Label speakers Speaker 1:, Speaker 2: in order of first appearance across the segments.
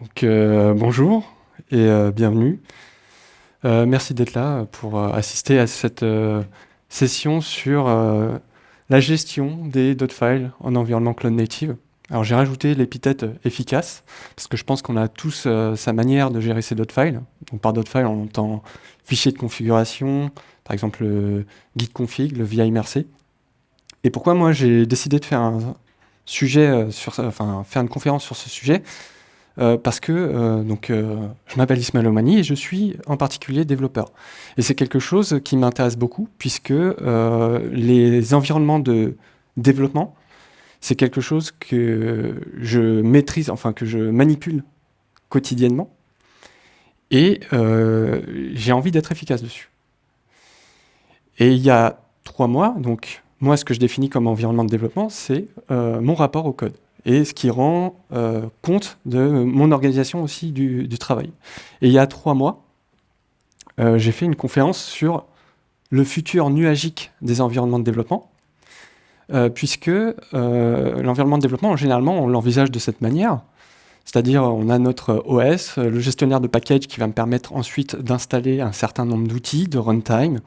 Speaker 1: Donc, euh, bonjour et euh, bienvenue. Euh, merci d'être là pour assister à cette session sur la gestion des files en environnement cloud native. Alors j'ai rajouté l'épithète efficace parce que je pense qu'on a tous sa manière de gérer ces files. Donc par files, on entend fichier de configuration, par exemple le guide config, le VI MRC. Et pourquoi moi j'ai décidé de faire un sujet sur, enfin faire une conférence sur ce sujet? Euh, parce que euh, donc, euh, je m'appelle Ismaël Omani et je suis en particulier développeur. Et c'est quelque chose qui m'intéresse beaucoup puisque les environnements de développement, c'est quelque chose que je maîtrise, enfin que je manipule quotidiennement et j'ai envie d'être efficace dessus. Et il y a trois mois, donc moi ce que je définis comme environnement de développement, c'est mon rapport au code et ce qui rend euh, compte de mon organisation aussi du, travail. Et il y a trois mois, euh, j'ai fait une conférence sur le futur nuagique des environnements de développement, euh, puisque l'environnement de développement, généralement, on l'envisage de cette manière, c'est-à-dire on a notre OS, le gestionnaire de package qui va me permettre ensuite d'installer un certain nombre d'outils de runtime,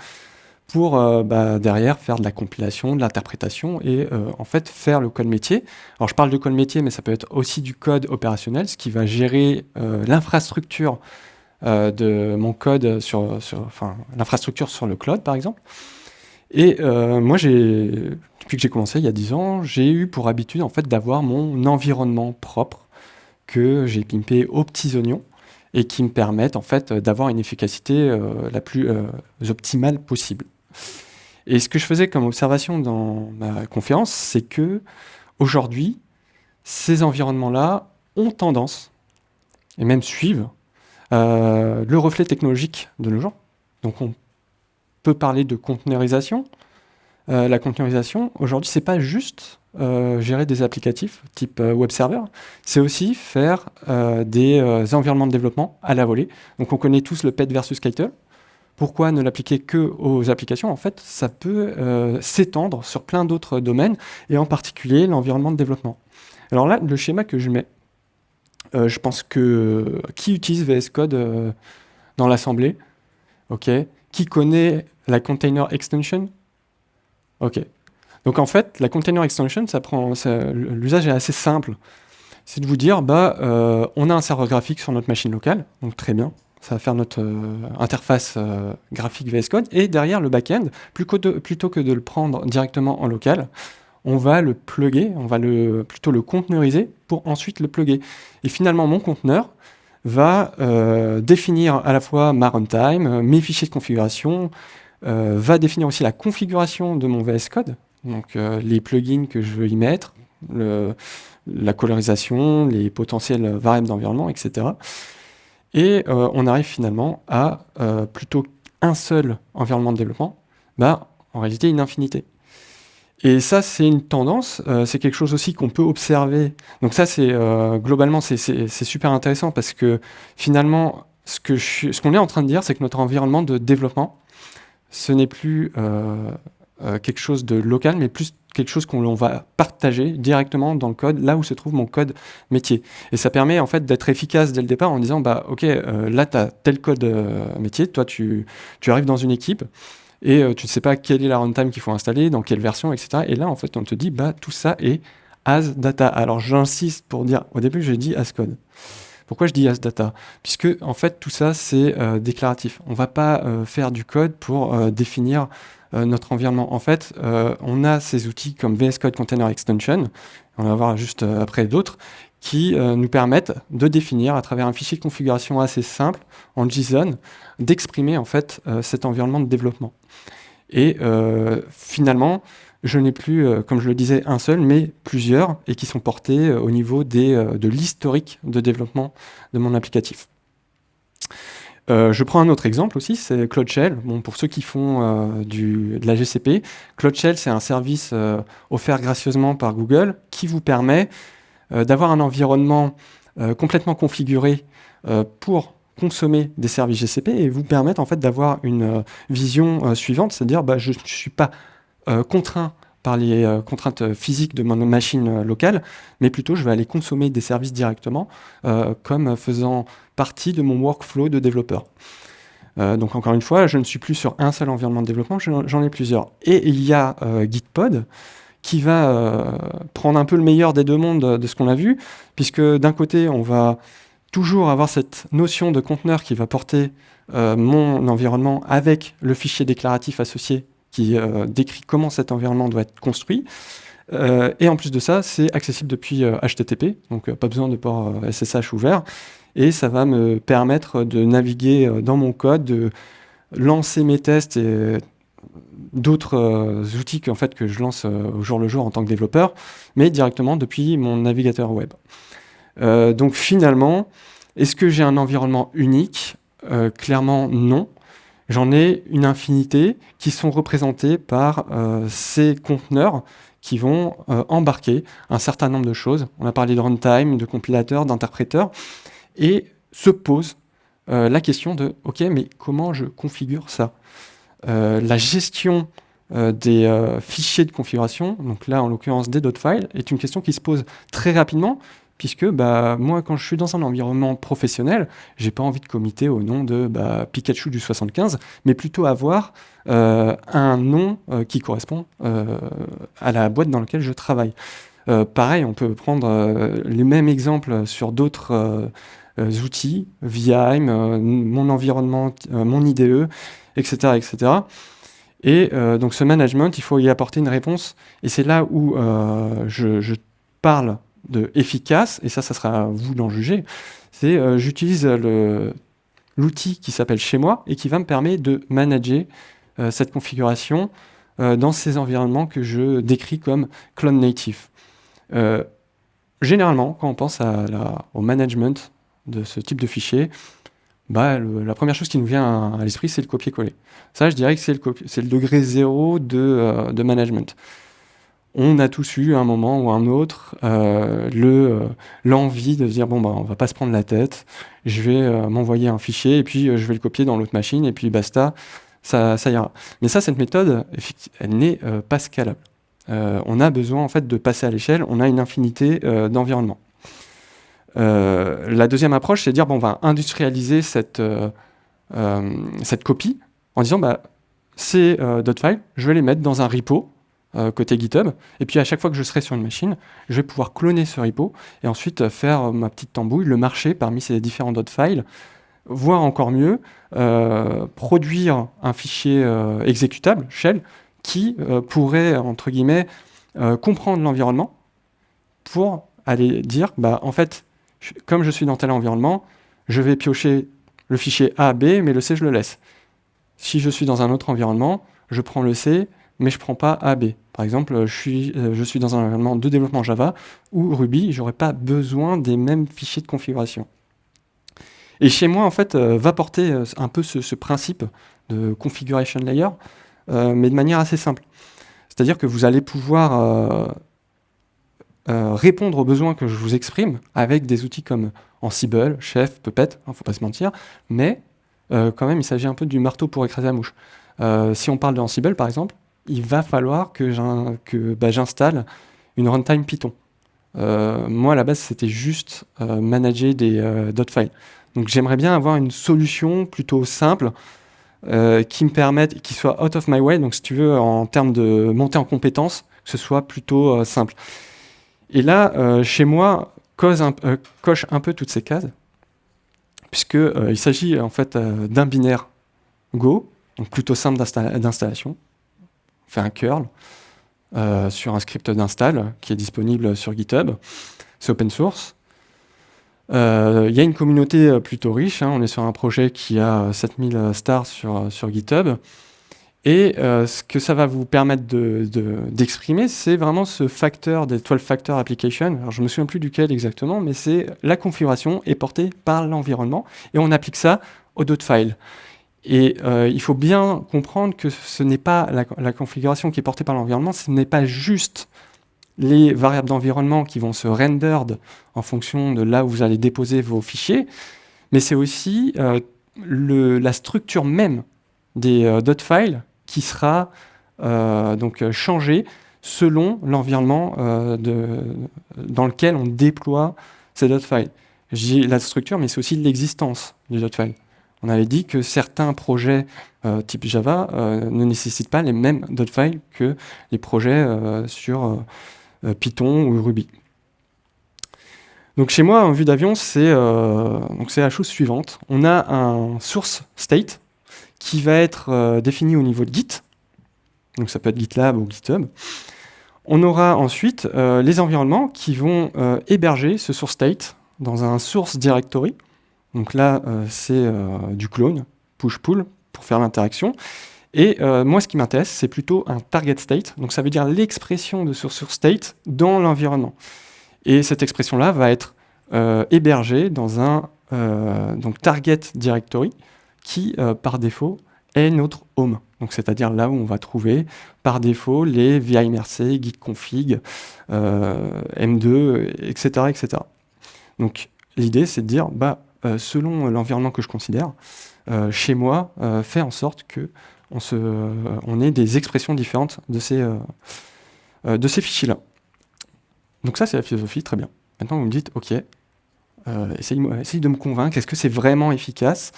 Speaker 1: pour euh, bah, derrière faire de la compilation, de l'interprétation et euh, en fait faire le code métier. Alors je parle de code métier, mais ça peut être aussi du code opérationnel, ce qui va gérer euh, l'infrastructure de mon code sur, enfin l'infrastructure sur le cloud par exemple. Et moi, depuis que j'ai commencé il y a 10 ans, j'ai eu pour habitude en fait d'avoir mon environnement propre que j'ai pimpé aux petits oignons et qui me permettent en fait d'avoir une efficacité la plus optimale possible. Et ce que je faisais comme observation dans ma conférence, c'est que aujourd'hui, ces environnements-là ont tendance, et même suivent, euh, le reflet technologique de nos gens. Donc on peut parler de conteneurisation. Euh, la conteneurisation, aujourd'hui, c'est pas juste euh, gérer des applicatifs type web server, c'est aussi faire des environnements de développement à la volée. Donc on connaît tous le PET versus Kite. Pourquoi ne l'appliquer que aux applications? En fait, ça peut euh, s'étendre sur plein d'autres domaines, et en particulier l'environnement de développement. Alors là, le schéma que je mets, euh, je pense que qui utilise VS Code euh, dans l'assemblée? Ok. Qui connaît la container extension? Ok. Donc en fait, la container extension, l'usage est assez simple. C'est de vous dire, bah, on a un serveur graphique sur notre machine locale, donc très bien ça va faire notre euh, interface euh, graphique VS Code, et derrière le back-end, plutôt que de le prendre directement en local, on va le plugger, on va plutôt le conteneuriser pour ensuite le plugger. Et finalement, mon conteneur va euh, définir à la fois ma runtime, mes fichiers de configuration, va définir aussi la configuration de mon VS Code, donc les plugins que je veux y mettre, la colorisation, les potentiels variables d'environnement, etc. Et euh, on arrive finalement à euh, plutôt un seul environnement de développement, bah, en réalité une infinité. Et ça, c'est une tendance, euh, c'est quelque chose aussi qu'on peut observer. Donc ça, c'est globalement, c'est super intéressant parce que finalement, ce qu'on est en train de dire, c'est que notre environnement de développement, ce n'est plus quelque chose de local, mais plus quelque chose qu'on va partager directement dans le code, là où se trouve mon code métier. Et ça permet en fait d'être efficace dès le départ en disant, bah ok, euh, là tu as tel code euh, métier, toi tu, tu, arrives dans une équipe et euh, tu ne sais pas quelle est la runtime qu'il faut installer, dans quelle version, etc. Et là en fait on te dit, bah tout ça est as data. Alors j'insiste pour dire, au début j'ai dit as code. Pourquoi je dis as data? Puisque en fait tout ça c'est déclaratif. On ne va pas faire du code pour définir euh, notre environnement. En fait, euh, on a ces outils comme VS Code Container Extension, on va voir juste euh, après d'autres, qui nous permettent de définir à travers un fichier de configuration assez simple en JSON, d'exprimer en fait cet environnement de développement. Et finalement, je n'ai plus, comme je le disais, un seul, mais plusieurs, et qui sont portés au niveau des, de l'historique de développement de mon applicatif. Euh, je prends un autre exemple aussi, c'est Cloud Shell. Bon, pour ceux qui font euh, de la GCP, Cloud Shell, c'est un service euh, offert gracieusement par Google qui vous permet d'avoir un environnement complètement configuré pour consommer des services GCP et vous permettre en fait d'avoir une vision suivante, c'est-à-dire bah, je ne suis pas contraint par les contraintes physiques de mon machine locale, mais plutôt je vais aller consommer des services directement comme faisant partie de mon workflow de développeur. donc encore une fois, je ne suis plus sur un seul environnement de développement, j'en ai plusieurs. Et il y a Gitpod, qui va prendre un peu le meilleur des deux mondes de ce qu'on a vu, puisque d'un côté, on va toujours avoir cette notion de conteneur qui va porter euh, mon environnement avec le fichier déclaratif associé qui euh, décrit comment cet environnement doit être construit. Euh, et en plus de ça, c'est accessible depuis HTTP, donc pas besoin de port SSH ouvert. Et ça va me permettre de naviguer dans mon code, de lancer mes tests et d'autres outils en fait, que je lance au jour le jour en tant que développeur, mais directement depuis mon navigateur web. Euh, donc finalement, est-ce que j'ai un environnement unique? Euh, Clairement non. J'en ai une infinité qui sont représentés par euh, ces conteneurs qui vont embarquer un certain nombre de choses. On a parlé de runtime, de compilateur, d'interpréteur, et se pose la question de « Ok, mais comment je configure ça? La gestion des fichiers de configuration, donc là en l'occurrence des est une question qui se pose très rapidement puisque bah, moi, quand je suis dans un environnement professionnel, j'ai pas envie de comiter au nom de bah, Pikachu du 75, mais plutôt avoir euh, un nom euh, qui correspond euh, à la boîte dans laquelle je travaille. pareil, on peut prendre les mêmes exemples sur d'autres outils, VIM, mon environnement, mon IDE, etc. etc. Et donc ce management, il faut y apporter une réponse. Et c'est là où je parle de efficace, et ça, ça sera à vous d'en juger, c'est euh, j'utilise l'outil qui s'appelle chez moi et qui va me permettre de manager euh, cette configuration euh, dans ces environnements que je décris comme clone native. généralement, quand on pense au management de ce type de fichier, bah, la première chose qui nous vient à, l'esprit, c'est le copier-coller. Ça, je dirais que c'est le, le, degré zéro de, de management on a tous eu à un moment ou un autre euh, euh, l'envie de dire bon bah on va pas se prendre la tête, je vais euh, m'envoyer un fichier et puis je vais le copier dans l'autre machine et puis basta, ça, ça ira. Mais ça, cette méthode, elle n'est pas scalable. on a besoin en fait de passer à l'échelle, on a une infinité d'environnements. la deuxième approche, c'est de dire bon on va industrialiser cette, copie en disant bah ces .files, je vais les mettre dans un repo euh, côté GitHub. Et puis à chaque fois que je serai sur une machine, je vais pouvoir cloner ce repo et ensuite euh, faire euh, ma petite tambouille, le marcher parmi ces différents dot files, voire encore mieux, produire un fichier exécutable, shell, qui pourrait, entre guillemets, comprendre l'environnement pour aller dire, bah, en fait, comme je suis dans tel environnement, je vais piocher le fichier A, B, mais le C, je le laisse. Si je suis dans un autre environnement, je prends le C, mais je ne prends pas A, B. Par exemple, je suis, euh, je suis dans un environnement de développement Java ou Ruby, je n'aurai pas besoin des mêmes fichiers de configuration. Et chez moi, en fait, euh, va porter euh, un peu ce, principe de configuration layer, mais de manière assez simple. C'est-à-dire que vous allez pouvoir répondre aux besoins que je vous exprime avec des outils comme Ansible, Chef, Puppet, il hein, ne faut pas se mentir, mais quand même, il s'agit un peu du marteau pour écraser la mouche. si on parle de Ansible, par exemple, il va falloir que bah, j'installe une runtime Python. Euh, moi, à la base, c'était juste euh, manager des euh, files. Donc, j'aimerais bien avoir une solution plutôt simple qui me permette, qui soit out of my way, donc si tu veux, en termes de montée en compétences, que ce soit plutôt simple. Et là, chez moi, coche un peu toutes ces cases, puisqu'il s'agit en fait d'un binaire Go, donc plutôt simple d'installation, fait un curl euh, sur un script d'install qui est disponible sur GitHub. C'est open source. Euh, il y a une communauté euh, plutôt riche. Hein. On est sur un projet qui a 7000 stars sur, sur GitHub. Et ce que ça va vous permettre d'exprimer, de, c'est vraiment ce facteur des 12 factor application. Alors, je ne me souviens plus duquel exactement, mais c'est la configuration est portée par l'environnement et on applique ça au dot file. Et euh, il faut bien comprendre que ce n'est pas la, configuration qui est portée par l'environnement, ce n'est pas juste les variables d'environnement qui vont se rendered en fonction de là où vous allez déposer vos fichiers, mais c'est aussi euh, la structure même des euh, dot files qui sera donc changée selon l'environnement dans lequel on déploie ces files. J'ai la structure, mais c'est aussi l'existence du file. On avait dit que certains projets type Java ne nécessitent pas les mêmes files que les projets sur Python ou Ruby. Donc chez moi, en vue d'avion, c'est euh, la chose suivante. On a un source state qui va être euh, défini au niveau de Git. Donc ça peut être GitLab ou GitHub. On aura ensuite euh, les environnements qui vont euh, héberger ce source state dans un source directory. Donc là, c'est du clone, push-pull, pour faire l'interaction. Et moi, ce qui m'intéresse, c'est plutôt un target state. Donc ça veut dire l'expression de ce source state dans l'environnement. Et cette expression-là va être euh, hébergée dans un euh, donc target directory qui, euh, par défaut, est notre home. Donc c'est-à-dire là où on va trouver par défaut les VIMRC, gitconfig, M2, etc., etc. Donc l'idée c'est de dire, bah, selon l'environnement que je considère, chez moi, fait en sorte que on, ait des expressions différentes de ces, ces fichiers-là. Donc ça, c'est la philosophie, très bien. Maintenant, vous me dites, OK, euh, essaye, de me convaincre, est-ce que c'est vraiment efficace?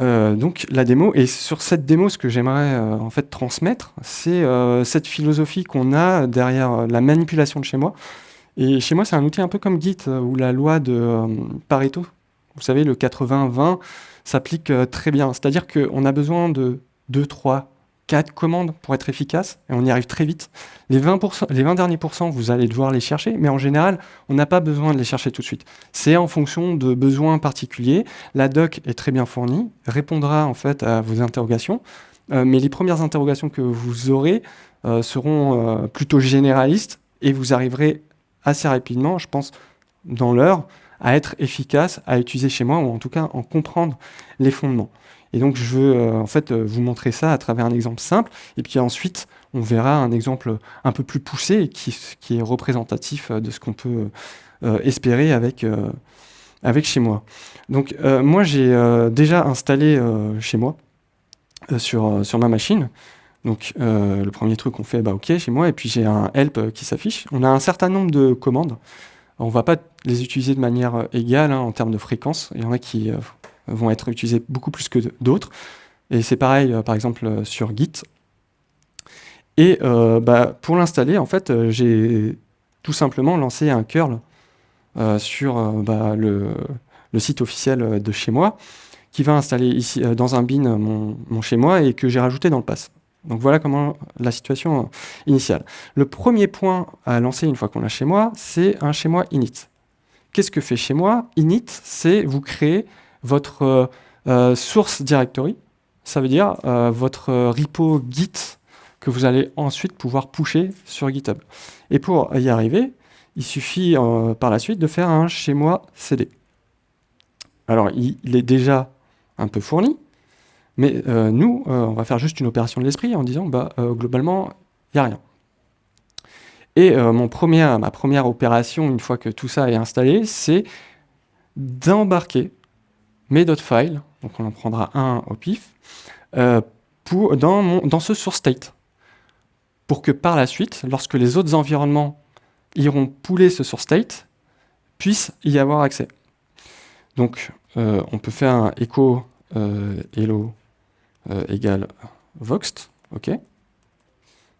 Speaker 1: Euh, donc la démo, et sur cette démo, ce que j'aimerais euh, en fait transmettre, c'est cette philosophie qu'on a derrière la manipulation de chez moi. Et chez moi, c'est un outil un peu comme Git, ou la loi de Pareto. Vous savez, le 80-20 s'applique très bien. C'est-à-dire qu'on a besoin de 2, 3, quatre commandes pour être efficace, et on y arrive très vite. Les 20, les 20 derniers pourcents, vous allez devoir les chercher, mais en général, on n'a pas besoin de les chercher tout de suite. C'est en fonction de besoins particuliers. La doc est très bien fournie, répondra en fait à vos interrogations, euh, mais les premières interrogations que vous aurez euh, seront euh, plutôt généralistes, et vous arriverez assez rapidement, je pense, dans l'heure, à être efficace, à utiliser chez moi, ou en tout cas en comprendre les fondements. Et donc, je veux euh, en fait euh, vous montrer ça à travers un exemple simple. Et puis ensuite, on verra un exemple un peu plus poussé qui, est représentatif euh, de ce qu'on peut espérer avec, avec chez moi. Donc, moi, j'ai déjà installé chez moi sur, sur ma machine. Donc, le premier truc qu'on fait, bah, OK, chez moi, et puis j'ai un help qui s'affiche. On a un certain nombre de commandes. On ne va pas les utiliser de manière égale hein, en termes de fréquence. Il y en a qui vont être utilisés beaucoup plus que d'autres. Et c'est pareil, euh, par exemple, euh, sur Git. Et euh, bah, pour l'installer, en fait, j'ai tout simplement lancé un curl sur bah, le, site officiel de chez moi, qui va installer ici dans un bin mon, chez moi et que j'ai rajouté dans le pass. Donc voilà comment la situation initiale. Le premier point à lancer une fois qu'on l'a chez moi, c'est un chez moi init. Qu'est-ce que fait chez moi Init, c'est vous créer votre euh, euh, source directory, ça veut dire euh, votre repo Git que vous allez ensuite pouvoir pusher sur GitHub. Et pour y arriver, il suffit par la suite de faire un chez moi CD. Alors, il, est déjà un peu fourni, mais nous, on va faire juste une opération de l'esprit en disant, bah, globalement, il n'y a rien. Et mon ma première opération, une fois que tout ça est installé, c'est d'embarquer mes files, donc on en prendra un au pif, euh, dans, mon, dans ce source state, pour que par la suite, lorsque les autres environnements iront pouler ce source state, puissent y avoir accès. Donc, euh, on peut faire un echo euh, hello égale voxt, ok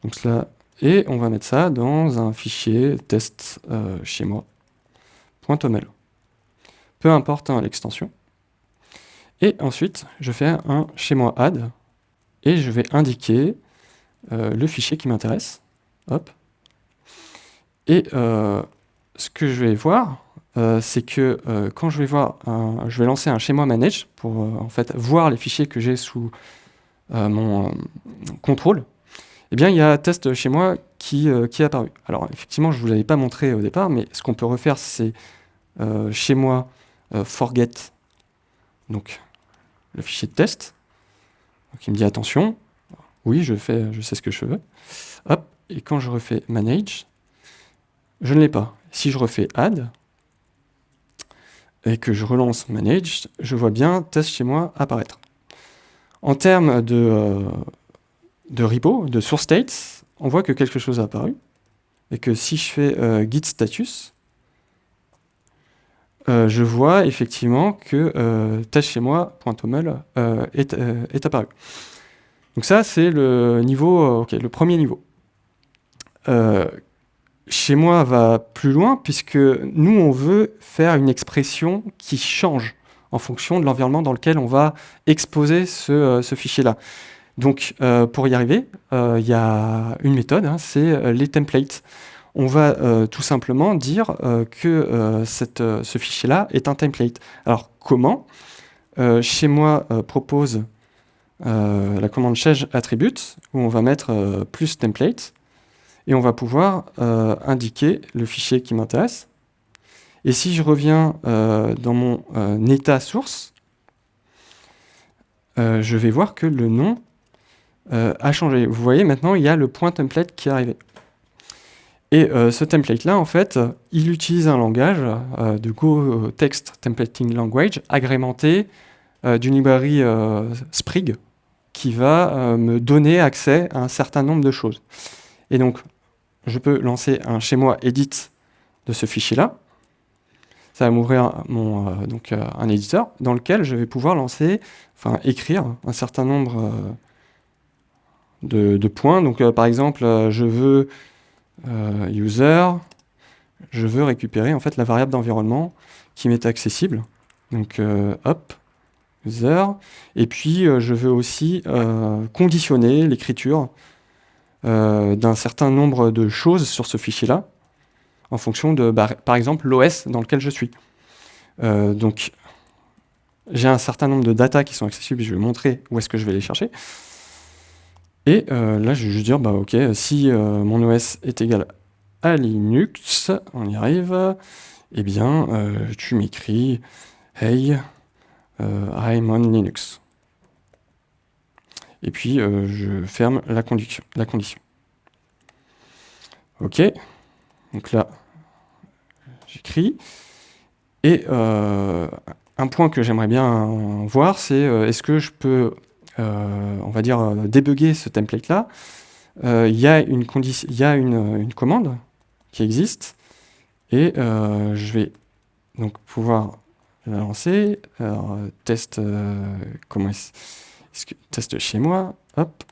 Speaker 1: Donc cela, et on va mettre ça dans un fichier test chez moi, .oml. Peu importe hein, l'extension. Et ensuite, je fais un chez moi add, et je vais indiquer euh, le fichier qui m'intéresse. Hop. Et euh, ce que je vais voir, euh, c'est que quand je vais voir, je vais lancer un chez moi manage pour fait voir les fichiers que j'ai sous mon contrôle. Eh bien, il y a test chez moi qui, qui est apparu. Alors, effectivement, je ne vous l'avais pas montré au départ, mais ce qu'on peut refaire, c'est chez moi forget donc le fichier de test. Donc il me dit attention, oui, je, fais, je sais ce que je veux. Hop, et quand je refais manage, je ne l'ai pas. Si je refais add, et que je relance manage, je vois bien test chez moi apparaître. En termes de, euh, de repo, de source states, on voit que quelque chose a apparu, et que si je fais git status, je vois effectivement que euh, tâche chez moi.toml est, est apparu. Donc ça, c'est le niveau, le premier niveau. Chez moi va plus loin, puisque nous, on veut faire une expression qui change en fonction de l'environnement dans lequel on va exposer ce, ce fichier-là. Donc, euh, pour y arriver, euh, il y a une méthode, hein, c'est euh, les templates. On va tout simplement dire que ce fichier-là est un template. Alors, comment? Chez moi propose la commande change attribute, où on va mettre plus template, et on va pouvoir indiquer le fichier qui m'intéresse. Et si je reviens dans mon état source, je vais voir que le nom euh, a changé. Vous voyez, maintenant, il y a le point template qui est arrivé. Et euh, ce template-là, en fait, il utilise un langage euh, de Go Text Templating Language agrémenté d'une librairie Sprig qui va me donner accès à un certain nombre de choses. Et donc, je peux lancer un chez moi edit de ce fichier-là. Ça va m'ouvrir mon donc un éditeur dans lequel je vais pouvoir lancer, enfin écrire un certain nombre de, points. Donc, euh, par exemple, euh, je veux euh, user, je veux récupérer en fait la variable d'environnement qui m'est accessible. Donc, hop, user. Et puis, je veux aussi conditionner l'écriture d'un certain nombre de choses sur ce fichier-là, en fonction de, bah, par exemple, l'OS dans lequel je suis. donc, j'ai un certain nombre de data qui sont accessibles, je vais montrer où est-ce que je vais les chercher. Et euh, là, je vais juste dire, bah ok, si euh, mon OS est égal à Linux, on y arrive, eh bien, euh, tu m'écris Hey, I'm on Linux. Et puis, je ferme la, condition, la condition. Ok, donc là, j'écris. Et un point que j'aimerais bien voir, c'est est-ce que je peux euh, on va dire, euh, débugger ce template-là, euh, il y a, une, commande qui existe, et je vais donc pouvoir la lancer. Alors, test, comment est-ce test chez moi, hop,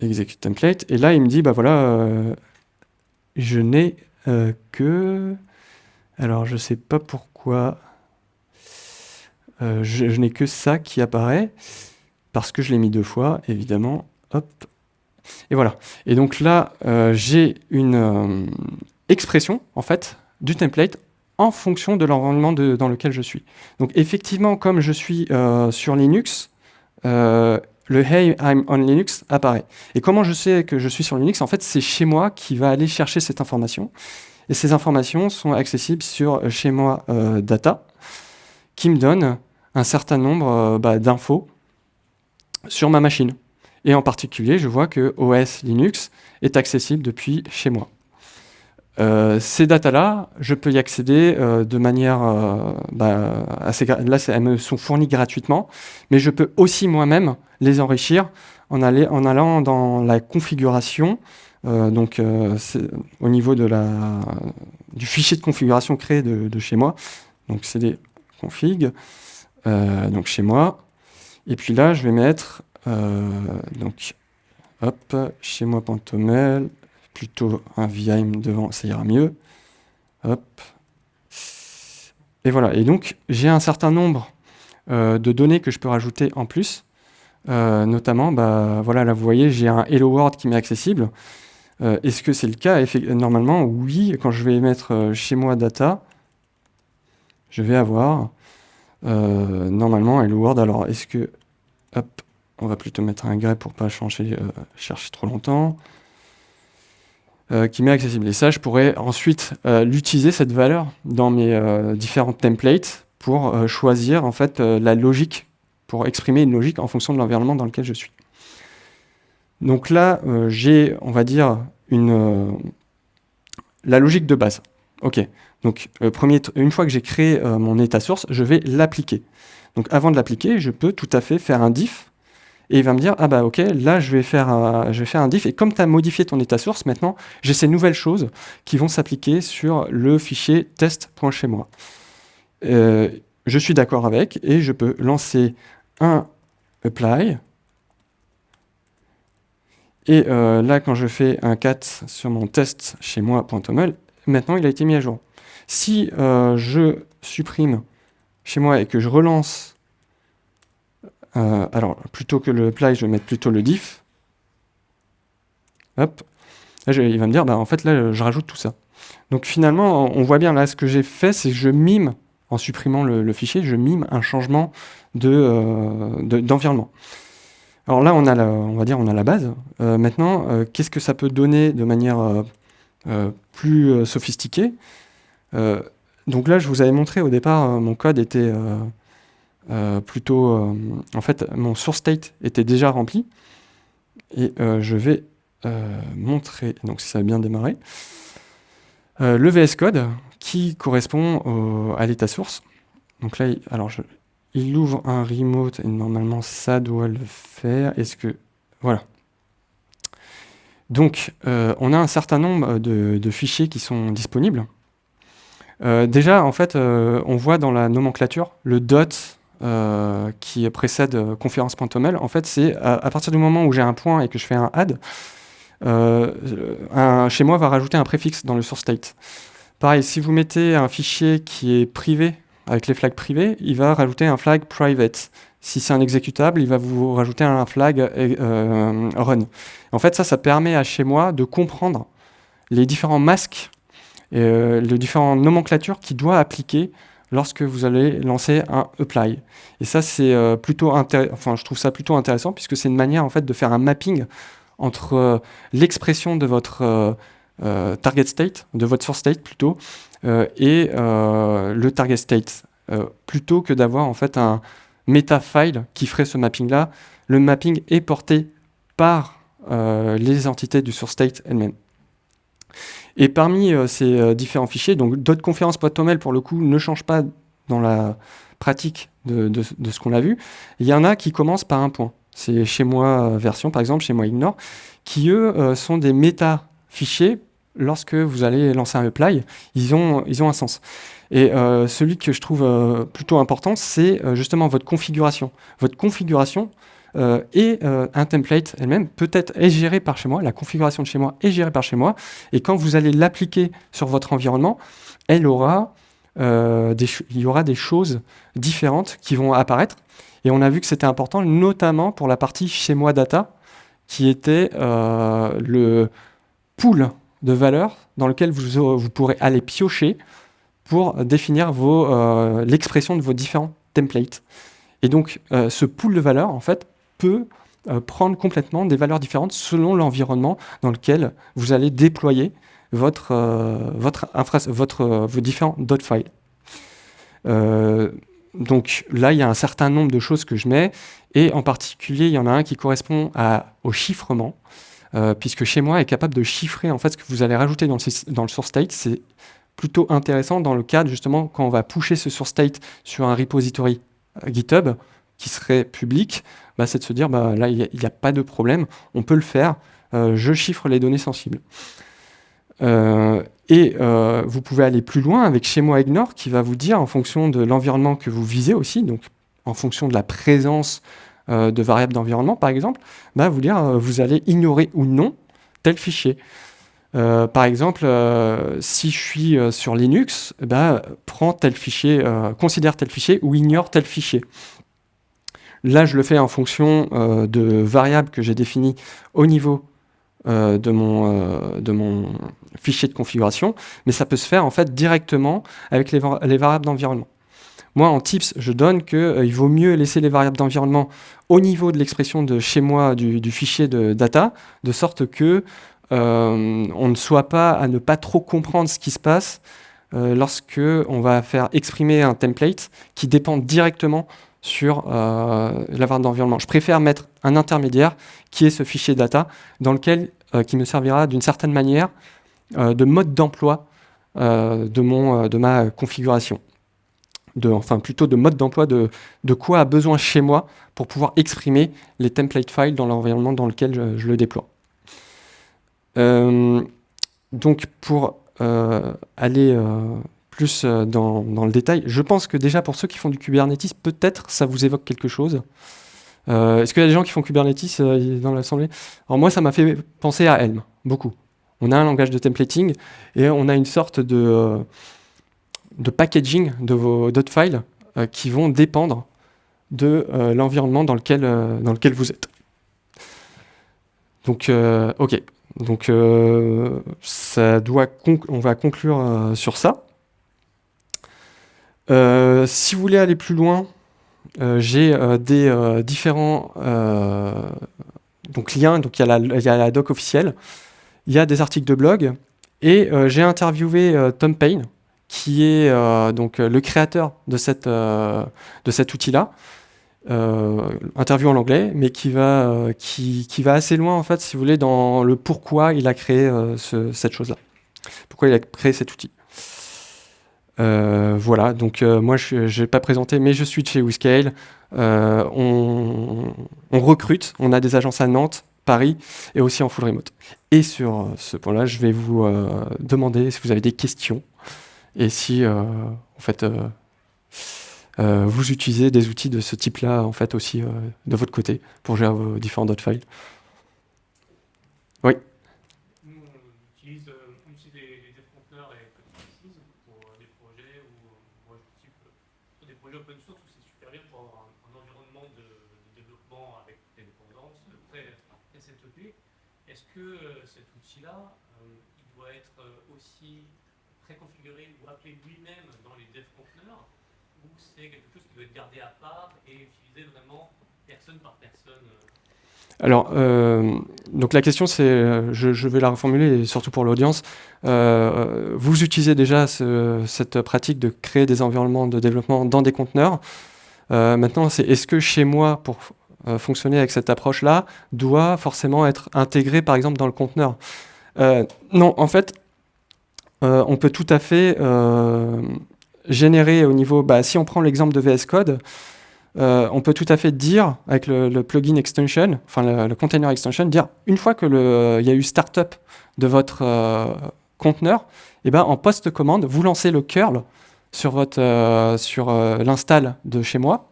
Speaker 1: execute template, et là il me dit, bah voilà, je n'ai que, alors je sais pas pourquoi, euh, je, n'ai que ça qui apparaît, parce que je l'ai mis deux fois, évidemment. Hop. Et voilà. Et donc là, euh, j'ai une euh, expression, en fait, du template en fonction de l'environnement dans lequel je suis. Donc effectivement, comme je suis sur Linux, le Hey, I'm on Linux apparaît. Et comment je sais que je suis sur Linux? En fait, c'est chez moi qui va aller chercher cette information. Et ces informations sont accessibles sur chez moi data, qui me donne un certain nombre euh, bah, d'infos sur ma machine. Et en particulier, je vois que OS Linux est accessible depuis chez moi. Euh, ces datas-là, je peux y accéder euh, de manière bah, assez... Là, elles me sont fournies gratuitement, mais je peux aussi moi-même les enrichir en, en, allant dans la configuration, donc au niveau de la, du fichier de configuration créé de, chez moi, donc configs, euh, donc chez moi. Et puis là, je vais mettre, euh, donc, hop, chez moi plutôt un vim devant, ça ira mieux. Hop. Et voilà. Et donc, j'ai un certain nombre euh, de données que je peux rajouter en plus. notamment, bah, voilà, là, vous voyez, j'ai un Hello World qui m'est accessible. Est-ce que c'est le cas? Normalement, oui. Quand je vais mettre chez moi data, je vais avoir euh, normalement, Hello World, alors est-ce que... Hop, on va plutôt mettre un grep pour pas changer, euh, chercher trop longtemps. Euh, qui m'est accessible. Et ça, je pourrais ensuite l'utiliser, cette valeur, dans mes différentes templates pour choisir en fait la logique, pour exprimer une logique en fonction de l'environnement dans lequel je suis. Donc là, j'ai, on va dire, une, la logique de base. Ok, donc euh, premier, une fois que j'ai créé euh, mon état source, je vais l'appliquer. Donc avant de l'appliquer, je peux tout à fait faire un diff et il va me dire, ah bah ok, là je vais faire un, je vais faire un diff, et comme tu as modifié ton état source, maintenant j'ai ces nouvelles choses qui vont s'appliquer sur le fichier test.chez-moi. Euh, je suis d'accord avec, et je peux lancer un apply, et euh, là quand je fais un cat sur mon test chez moi.toml, maintenant il a été mis à jour. Si euh, je supprime chez moi et que je relance euh, alors, plutôt que le apply, je vais mettre plutôt le diff. Hop. Là, il va me dire, bah, en fait, là, je rajoute tout ça. Donc finalement, on voit bien, là, ce que j'ai fait, c'est que je mime, en supprimant le, fichier, je mime un changement euh, d'environnement. alors là, on, a la, on va dire, on a la base. Euh, maintenant, qu'est-ce que ça peut donner de manière plus sophistiquée? Donc là, je vous avais montré au départ, mon code était plutôt, euh, en fait, mon source state était déjà rempli. Et euh, je vais montrer, donc si ça a bien démarré, le VS Code qui correspond à l'état source. Donc là, alors je, il ouvre un remote et normalement ça doit le faire. Est-ce que... Voilà. Donc, on a un certain nombre de fichiers qui sont disponibles. déjà, en fait, on voit dans la nomenclature le dot euh, qui précède euh, conférence.toml, en fait, c'est à, partir du moment où j'ai un point et que je fais un add, euh, chez moi va rajouter un préfixe dans le source state. Pareil, si vous mettez un fichier qui est privé, avec les flags privés, il va rajouter un flag private. Si c'est un exécutable, il va vous rajouter un flag run. En fait, ça, ça permet à chez moi de comprendre les différents masques les différentes nomenclatures qu'il doit appliquer lorsque vous allez lancer un apply. Et ça, c'est euh, plutôt enfin, je trouve ça plutôt intéressant puisque c'est une manière en fait de faire un mapping entre euh, l'expression de votre euh, target state, de votre source state plutôt, et le target state, plutôt que d'avoir en fait un meta file qui ferait ce mapping là. Le mapping est porté par les entités du source state elles-mêmes. Et parmi euh, ces euh, différents fichiers, donc d'autres conférences.toml pour le coup ne changent pas dans la pratique de, ce qu'on a vu. Il y en a qui commencent par un point. C'est chez moi euh, version par exemple, chez moi ignore, qui eux sont des méta-fichiers. Lorsque vous allez lancer un apply, ils ont, ils ont un sens. Et celui que je trouve plutôt important, c'est justement votre configuration. Votre configuration, euh, et euh, un template elle-même peut-être est géré par chez moi, la configuration de chez moi est gérée par chez moi, et quand vous allez l'appliquer sur votre environnement, euh, il y aura des choses différentes qui vont apparaître, et on a vu que c'était important, notamment pour la partie chez moi data, qui était le pool de valeurs dans lequel vous, vous pourrez aller piocher pour définir l'expression de vos différents templates. Et donc, ce pool de valeurs, en fait, peut euh, prendre complètement des valeurs différentes selon l'environnement dans lequel vous allez déployer votre, euh, votre, euh, vos différents dot files. donc là, il y a un certain nombre de choses que je mets, et en particulier, il y en a un qui correspond au chiffrement, puisque chez moi est capable de chiffrer en fait ce que vous allez rajouter dans le source state. C'est plutôt intéressant dans le cadre justement quand on va pusher ce source state sur un repository GitHub qui serait public, bah, c'est de se dire, bah, là, il n'y a, pas de problème, on peut le faire, euh, je chiffre les données sensibles. Euh, et euh, vous pouvez aller plus loin avec chez moi ignore qui va vous dire en fonction de l'environnement que vous visez aussi, donc en fonction de la présence de variables d'environnement par exemple, bah, vous dire vous allez ignorer ou non tel fichier. par exemple, si je suis sur Linux, prends tel fichier, considère tel fichier ou ignore tel fichier. Là, je le fais en fonction euh, de variables que j'ai définies au niveau euh, de, mon, euh, de mon fichier de configuration, mais ça peut se faire en fait directement avec les, variables d'environnement. Moi, en tips, je donne qu'il vaut mieux laisser les variables d'environnement au niveau de l'expression de chez moi du, fichier de data, de sorte que on ne soit pas à ne pas trop comprendre ce qui se passe lorsque on va faire exprimer un template qui dépend directement sur euh, la variable d'environnement. Je préfère mettre un intermédiaire qui est ce fichier data, dans lequel, euh, qui me servira d'une certaine manière euh, de mode d'emploi de, mon, de ma configuration. de, enfin plutôt de mode d'emploi de, de quoi a besoin chez moi pour pouvoir exprimer les template files dans l'environnement dans lequel je, le déploie. Euh, donc pour euh, aller euh, plus dans, dans, le détail, je pense que déjà pour ceux qui font du Kubernetes, peut-être ça vous évoque quelque chose. Est-ce qu'il y a des gens qui font Kubernetes dans l'assemblée? Alors moi, ça m'a fait penser à Helm, beaucoup. On a un langage de templating et on a une sorte de, packaging de vos files qui vont dépendre de euh, l'environnement dans, lequel, euh, vous êtes. Donc, euh, ok. Donc, ça doit on va conclure sur ça. Si vous voulez aller plus loin, j'ai des différents donc, liens. Donc, il y, a la, doc officielle, il y a des articles de blog, et j'ai interviewé Tom Payne, qui est donc le créateur de, cette, de cet outil-là, euh, interview en anglais, mais qui va, euh, qui, qui, va assez loin, en fait, si vous voulez, dans le pourquoi il a créé euh, ce, cette chose-là. Pourquoi il a créé cet outil. Voilà, donc moi je n'ai pas présenté, mais je suis de chez WeScale. On, on, recrute, on a des agences à Nantes, Paris et aussi en full remote. Et sur ce point-là, je vais vous demander si vous avez des questions et si en fait euh, vous utilisez des outils de ce type-là en fait aussi euh, de votre côté pour gérer vos différents dot files. Oui.
Speaker 2: Nous, on utilise euh, aussi des, des conteneurs et Kubernetes pour des projets ou moi, type, pour des projets open source où c'est super bien pour avoir de, développement avec des dépendances très, très setup. Est-ce que cet outil-là, il doit être aussi préconfiguré ou appelé lui-même dans les dev conteneurs ou c'est quelque chose qui doit être gardé à part et utilisé vraiment personne par personne euh?
Speaker 1: Alors, euh, donc la question c'est, euh, je, vais la reformuler, surtout pour l'audience, vous utilisez déjà cette pratique de créer des environnements de développement dans des conteneurs. Maintenant, c'est est-ce que chez moi, pour fonctionner avec cette approche-là, doit forcément être intégré, par exemple, dans le conteneur? Non, en fait, on peut tout à fait générer au niveau, bah, si on prend l'exemple de VS Code, euh, on peut tout à fait dire, avec le, plugin extension, enfin le, container extension, dire une fois qu'il y a eu startup de votre euh, conteneur, eh ben, en post-commande, vous lancez le curl sur, euh, sur l'install de chez moi,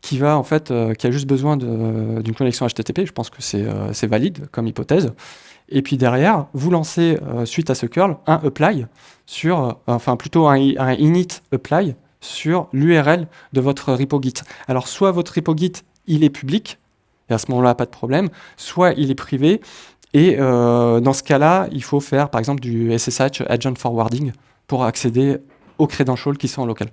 Speaker 1: qui va en fait, qui a juste besoin d'une connexion HTTP, je pense que c'est valide comme hypothèse, et puis derrière, vous lancez, euh, suite à ce curl, un apply sur, euh, enfin plutôt un, init apply sur l'URL de votre repo Git. Alors soit votre repo Git, il est public, et à ce moment-là, pas de problème, soit il est privé, et euh, dans ce cas-là, il faut faire par exemple du SSH Agent Forwarding pour accéder aux credentials qui sont en local.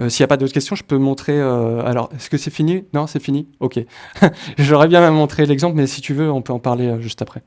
Speaker 1: Euh, s'il n'y a pas d'autres questions, je peux montrer... Euh, alors, est-ce que c'est fini? Non, c'est fini? Ok. J'aurais bien montrer l'exemple, mais si tu veux, on peut en parler euh, juste après.